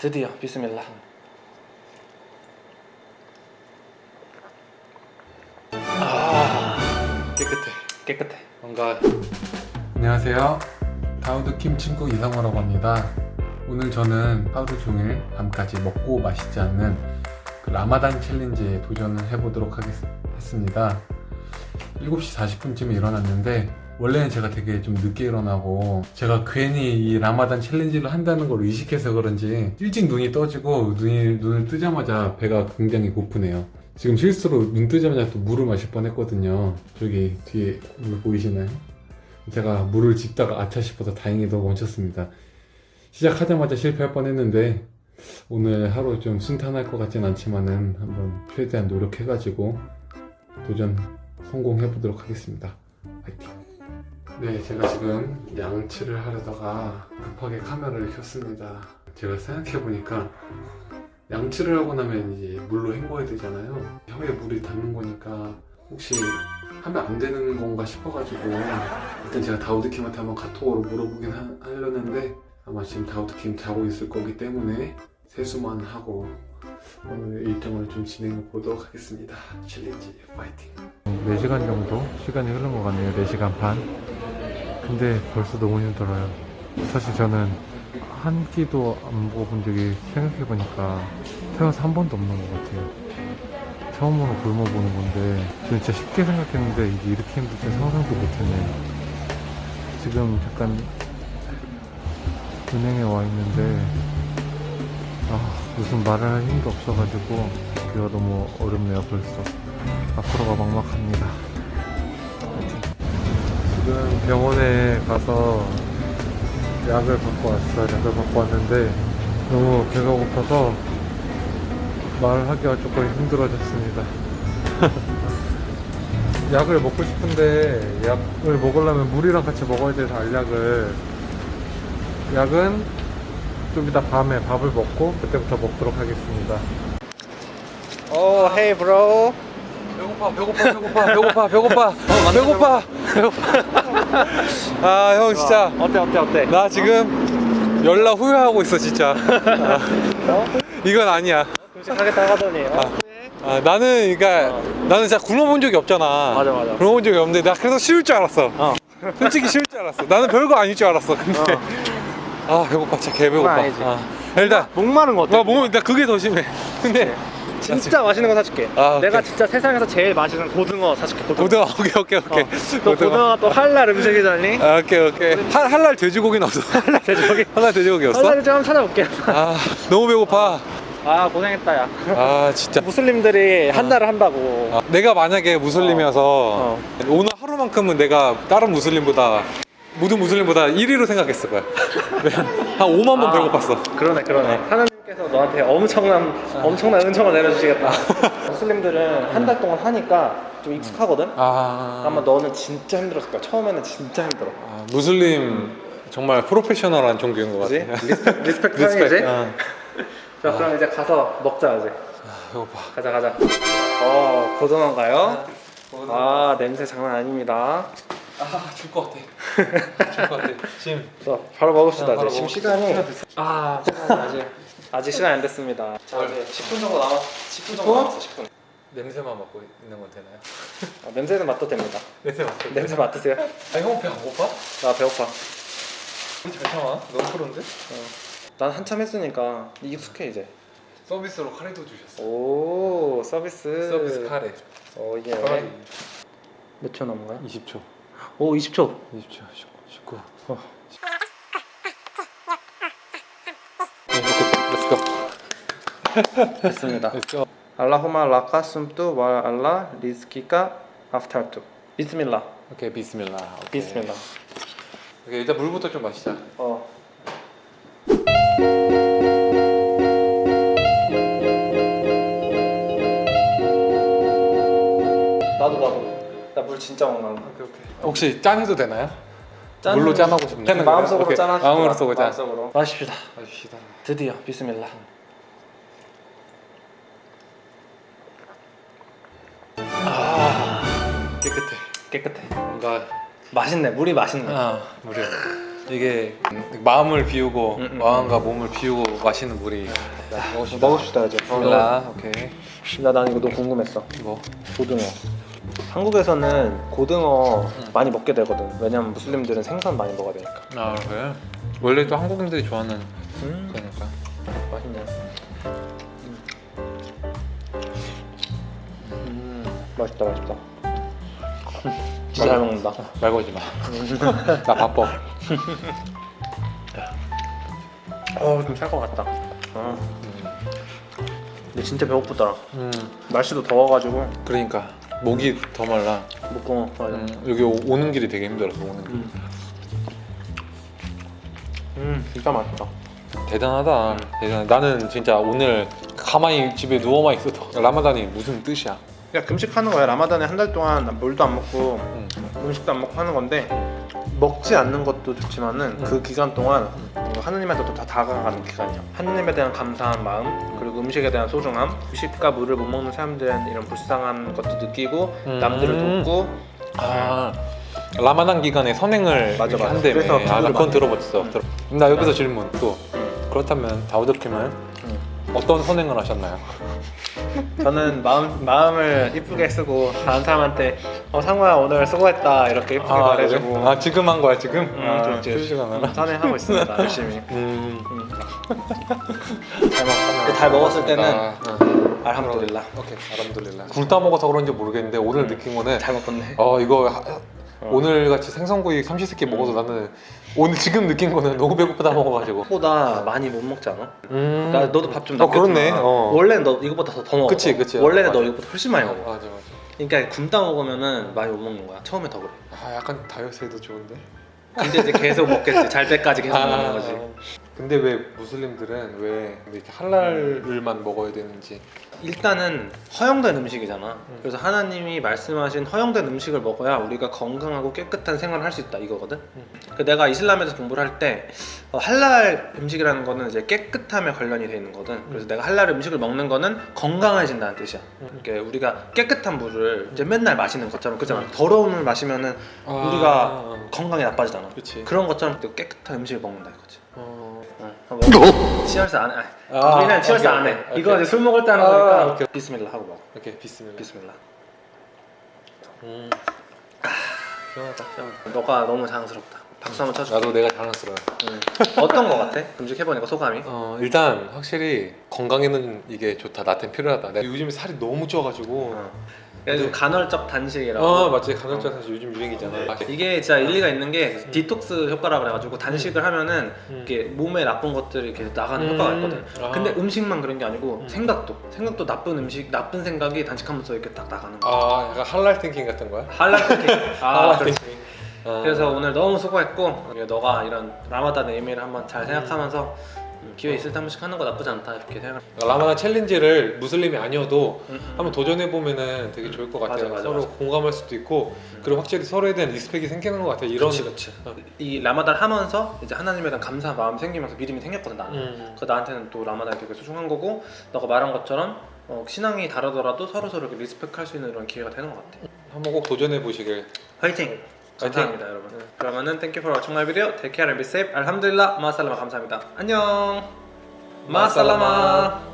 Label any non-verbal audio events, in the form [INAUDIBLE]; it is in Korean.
드디어 비스밀라 아 깨끗해 깨끗해 뭔가 안녕하세요. 다우드 킴 친구 이상호라고 합니다. 오늘 저는 하루 종일 밤까지 먹고 마시지 않는 그 라마단 챌린지에 도전을 해보도록 하겠습니다. 7시 40분쯤에 일어났는데 원래는 제가 되게 좀 늦게 일어나고 제가 괜히 이 라마단 챌린지를 한다는 걸 의식해서 그런지 일찍 눈이 떠지고 눈이, 눈을 뜨자마자 배가 굉장히 고프네요. 지금 실수로 눈 뜨자마자 또 물을 마실 뻔 했거든요. 저기 뒤에 물 보이시나요? 제가 물을 집다가 아차 싶어서 다행히도 멈췄습니다. 시작하자마자 실패할 뻔 했는데 오늘 하루 좀 순탄할 것 같진 않지만은 한번 최대한 노력해가지고 도전 성공해 보도록 하겠습니다. 네, 제가 지금 양치를 하려다가 급하게 카메라를 켰습니다. 제가 생각해 보니까 양치를 하고 나면 이제 물로 헹궈야 되잖아요. 혀에 물이 닿는 거니까 혹시 하면 안 되는 건가 싶어가지고 일단 제가 다우드킴한테 한번 카톡으로 물어보긴 하, 하려는데 아마 지금 다우드킴 자고 있을 거기 때문에 세수만 하고 오늘 일정을 좀 진행해 보도록 하겠습니다. 챌린지 파이팅! 4시간 정도 시간이 흐른 것 같네요. 4시간 반. 근데 벌써 너무 힘들어요. 사실 저는 한 끼도 안 먹어본 적이 생각해보니까 태어나서 한 번도 없는 것 같아요. 처음으로 굶어보는 건데 저는 진짜 쉽게 생각했는데 이게 이렇게 힘들 줄 상상도 못했네요. 지금 잠깐 은행에 와 있는데 아 무슨 말을 할 힘도 없어가지고 기가 너무 어렵네요 벌써 앞으로가 막막합니다 지금 병원에 가서 약을 받고 왔어요. 약을 받고 왔는데 너무 배가 고파서 말하기가 조금 힘들어졌습니다. [LAUGHS] 약을 먹고 싶은데 약을 먹으려면 물이랑 같이 먹어야 돼서 알약을. 약은 좀 이따 밤에 밥을 먹고 그때부터 먹도록 하겠습니다. 오 헤이 브로 배고파 배고파 배고파 배고파 배고파. [LAUGHS] 배고파. 배고파 [LAUGHS] 아 형 진짜. 어때 어때 어때? 나 지금 연락 후회하고 있어 진짜. 아, 이건 아니야. 음식하겠다 하더니 어? 아, 나는 그러니까 나는 진짜 굶어본 적이 없잖아. 맞아, 맞아. 굶어본 적이 없는데 나 그래서 쉬울 줄 알았어. 어. 솔직히 쉬울 줄 알았어. 나는 별거 아닐 줄 알았어 근데. 아 배고파. 진짜 개 배고파. 그건 아니지. 아, 일단 목 마른 거 어때? 나 몸이 나 그게 더 심해. 근데 진짜 맛있는 거 사줄게. 아, 내가. 진짜 세상에서 제일 맛있는 고등어 사줄게 고등어. 고등어 [LAUGHS] 오케이 오케이 오케이. 어. 또 고등어 가 또 할랄 음식이잖니? 아, 오케이 오케이. 할, 할날 돼지고기는 없어 [LAUGHS] 할날 돼지고기? [LAUGHS] 할날 돼지고기 없어? 할랄을 좀 한번 찾아볼게. 아 너무 배고파. 아 고생했다 야. 아 진짜. 무슬림들이 한 달을 한다고. 아, 내가 만약에 무슬림이어서 어. 오늘 하루만큼은 내가 다른 무슬림보다 모든 무슬림보다 1위로 생각했을 거야. 한 5만 번 아. 배고팠어. 그러네 그러네. 하나님 께서 너한테 엄청난 엄청난 은총을 내려주시겠다. [LAUGHS] 무슬림들은 한 달 동안 하니까 좀 익숙하거든? 아, 아마 너는 진짜 힘들었을 거야. 처음에는 진짜 힘들어. 아, 무슬림 정말 프로페셔널한 종교인 것 그지? 같아. respect, [LAUGHS] respect 거지? 아, [LAUGHS] 자 그럼 이제 가서 먹자 이제. 배고파. 가자 가자. 어 고등어인가요? 아 냄새 장난 아닙니다. 아 줄 것 같아. 줄 것 같아. 지금 자 바로 먹읍시다 아, 바로 이제. 지금 먹읍시다. 시간이 아 아직 아직 시간 안 됐습니다. 자 이제 10분 정도 남았 10분 정도 10분? 남았어 10분. 냄새만 맡고 있는 건 되나요? 아, 냄새는 맡도 됩니다. [LAUGHS] 냄새 맡고 냄새 맡으세요. 아형배안 고파? 나 배고파. 우리 잘 참아. 너무 프로인데? 난 한참 했으니까 익숙해 이제. 서비스로 카레도 주셨어. 오 서비스. 서비스 카레. 어 이게. 카레. 몇초 남은 거야? 20초. 오 20초. 20초 19 어. 됐습니다. let's go اللهم لك صمت وعلى رزقك أفطرت. بسم الله. 오케이 بسم الله. 오케이. بسم الله. 오케이 일단 물부터 좀 마시자. 어. 나도 나도 나 물 진짜 못 나온다 오케이 오케이. 혹시 짠해도 되나요? 짠- 물로 짠하고 싶네 마음속으로. 짠하시고 마음으로 쏘고 짠. 마음속으로. 마십시다. 마십시다. 드디어 비스밀라 아 깨끗해 깨끗해 뭔가 맛있네 물이 맛있네 아 물이 이게 마음을 비우고 음, 음, 마음과 몸을 비우고 마시는 물이 먹읍시다. 먹읍시다 이제. 비스밀라. 오케이. 나, 난 이거 너무 궁금했어. 뭐? 고등어. 한국에서는 고등어 음. 많이 먹게 되거든. 왜냐면 무슬림들은 생선 많이 먹어야 되니까. 아 그래? 원래 또 한국인들이 좋아하는 음, 거니까. 맛있다, 맛있다. [LAUGHS] 진짜 잘 먹는다. 말 걸지 마. [LAUGHS] 나 바빠. 어, 좀살것 같다. 어, 근데 진짜 배고프더라. 음. 날씨도 더워가지고 그러니까 목이 더 말라. 먹고 맞아. 음, 여기 오- 오는 길이 되게 힘들어서 오는 길. 음. 음, 진짜 맛있다. 대단하다. 대단. 나는 진짜 오늘 가만히 집에 누워만 있어도 [LAUGHS] 라마단이 무슨 뜻이야? 그냥 금식하는 거야. 라마단에 한 달 동안 물도 안 먹고 음. 음식도 안 먹고 하는 건데 먹지 않는 것도 좋지만은 음. 그 기간 동안 하느님한테 더 다가가는 기간이야. 하느님에 대한 감사한 마음 그리고 음식에 대한 소중함, 음식과 물을 못 먹는 사람들에 이런 불쌍한 것도 느끼고 음. 남들을 돕고 아 라마단 기간에 선행을 맞아, 맞아. 한다며. 그래서 아, 나 그건 들어봤어. 음. 나 여기서 질문 또 음. 그렇다면 다우드킴은 음. 어떤 선행을 하셨나요? [LAUGHS] 저는 마음 마음을 이쁘게 쓰고 다른 사람한테 어 상호야 오늘 수고했다 이렇게 이쁘게 말해주고 그래? 아 지금 한 거야 지금? 음, 아, 나나? 선행하고 있습니다 [LAUGHS] 열심히. 음. 음. 잘 먹. 잘 먹었을 때는 아, 알함두릴라. 오케이 알함둘릴라. 굶다 먹어서 그런지 모르겠는데 오늘 음. 느낀 거는 잘 먹었네. 어 이거 하- 어. 오늘 같이 생선구이 삼시세끼 먹어서 나는 오늘 지금 느낀 거는 너무 배고프다 먹어가지고. 보다 많이 못 먹지 않아? 음. 나 너도 밥좀어 남겼잖아. 그렇네. 어. 원래는 너 이거보다 더, 더 먹어. 그치, 그치. 원래는 맞아. 너 이거보다 훨씬 많이 먹어. 맞아 맞아. 그러니까 굶다 먹으면은 많이 못 먹는 거야. 처음에 더 그래. 아 약간 다이어트에도 좋은데. 근데 이제 계속 먹겠지. 잘 때까지 계속 아. 먹는 거지. 근데 왜 무슬림들은 왜 이렇게 할랄을만 먹어야 되는지. 일단은 허용된 음식이잖아. 음. 그래서 하나님이 말씀하신 허용된 음식을 먹어야 우리가 건강하고 깨끗한 생활을 할 수 있다 이거거든. 음. 그 내가 이슬람에서 공부를 할때 어, 할랄 음식이라는 거는 이제 깨끗함에 관련이 돼 있는 거든. 그래서 내가 할랄 음식을 먹는 거는 건강해진다는 뜻이야. 음. 이렇게 우리가 깨끗한 물을 이제 맨날 마시는 것처럼 그잖아. 음. 더러운 물 마시면은 아, 우리가 건강이 나빠지잖아. 그치. 그런 것처럼 또 깨끗한 음식을 먹는다 이거지. 어. 응. 한번 치얼스 안 해. 아, 우리는 오케이, 안 해. 이거 이제 술 먹을 때 하는 아, 거니까 오케이. 비스밀라 하고 먹어. 오케이 비스밀라. 비스밀라. 음. 시원하다, 시원하다. 너가 너무 자랑스럽다. 박수 한번 쳐줄게. 나도 내가 자랑스러워. 응. 어떤 거 같아? 금식해보니까 소감이? 어 일단 확실히 건강에는 이게 좋다. 나한테 필요하다. 내가 요즘에 살이 너무 쪄가지고. 어. 그래서 간헐적 단식이라고. 어 맞지 간헐적 사실 요즘 유행이잖아. 이게 진짜 일리가 있는 게 디톡스 효과라고 그래가지고 단식을 하면은 음. 이게 몸에 나쁜 것들이 이렇게 나가는 음. 효과가 있거든. 아. 근데 음식만 그런 게 아니고 음. 생각도 생각도 나쁜 음식 나쁜 생각이 단식하면서 이렇게 딱 나가는 거야. 아 약간 할랄 띵킹 같은 거야? 할랄 팅 [LAUGHS] 아, 그렇지. 띵킹. 아. 그래서 오늘 너무 수고했고 너가 이런 라마단 의미를 한번 잘 생각하면서 음, 기회 있을 때 한 번씩 하는 거 나쁘지 않다 이렇게 생각. 라마단 challenge를 무슬림이 아니어도 음, 음. 한번 도전해 보면은 되게 좋을 것 같아요. 맞아, 맞아, 서로 맞아. 공감할 수도 있고 음. 그리고 확실히 서로에 대한 respect이 생기는 것 같아요. 이런 그치 그치. 어. 이 라마단 하면서 이제 하나님에 대한 감사 마음 생기면서 믿음이 생겼거든 나는. 음. 그 나한테는 또 라마단이 되게 소중한 거고 너가 말한 것처럼 어, 신앙이 다르더라도 서로 서로 respect할 수 있는 이런 기회가 되는 것 같아. 한번 꼭 도전해 보시길. 화이팅! 감사합니다 여러분. 그러면은 thank you for watching my video. Take care and be safe. 알함드릴라. 마살라마 감사합니다. 안녕. 마살라마.